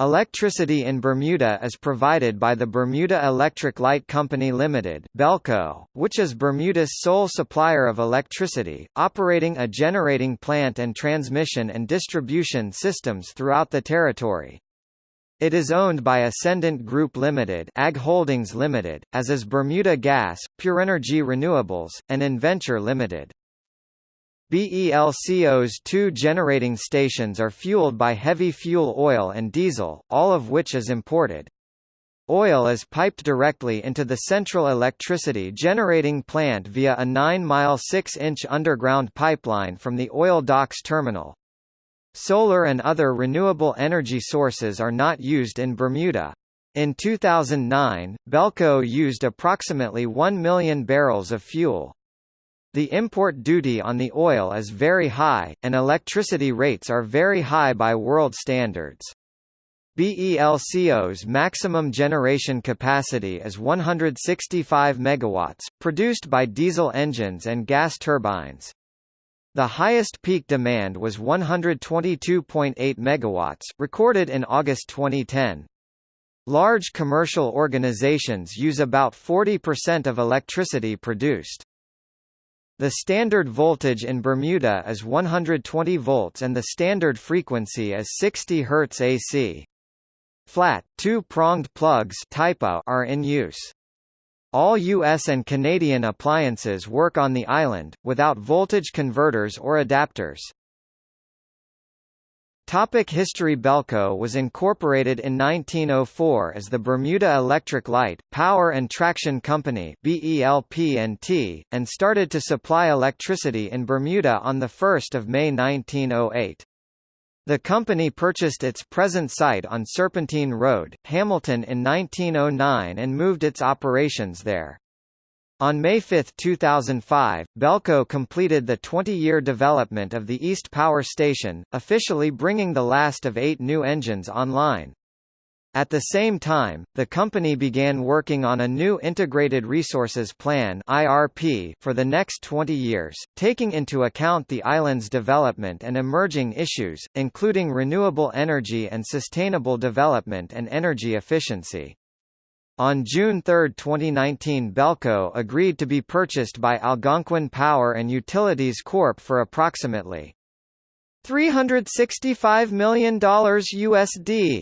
Electricity in Bermuda is provided by the Bermuda Electric Light Company Limited (BELCO), which is Bermuda's sole supplier of electricity, operating a generating plant and transmission and distribution systems throughout the territory. It is owned by Ascendant Group Limited, Ag Holdings Limited, as is Bermuda Gas, Pure Energy Renewables, and Inventure Limited. BELCO's two generating stations are fueled by heavy fuel oil and diesel, all of which is imported. Oil is piped directly into the central electricity generating plant via a 9-mile 6-inch underground pipeline from the oil docks terminal. Solar and other renewable energy sources are not used in Bermuda. In 2009, Belco used approximately 1 million barrels of fuel. The import duty on the oil is very high, and electricity rates are very high by world standards. BELCO's maximum generation capacity is 165 megawatts, produced by diesel engines and gas turbines. The highest peak demand was 122.8 megawatts, recorded in August 2010. Large commercial organizations use about 40% of electricity produced. The standard voltage in Bermuda is 120 volts and the standard frequency is 60 Hz AC. Flat, two-pronged plugs are in use. All US and Canadian appliances work on the island, without voltage converters or adapters. Topic History Belco was incorporated in 1904 as the Bermuda Electric Light, Power and Traction Company BELP&T, and started to supply electricity in Bermuda on 1 May 1908. The company purchased its present site on Serpentine Road, Hamilton in 1909 and moved its operations there. On May 5, 2005, Belco completed the 20-year development of the East Power Station, officially bringing the last of eight new engines online. At the same time, the company began working on a new Integrated Resources Plan (IRP) for the next 20 years, taking into account the island's development and emerging issues, including renewable energy and sustainable development and energy efficiency. On June 3, 2019 Belco agreed to be purchased by Algonquin Power and Utilities Corp for approximately $365 million USD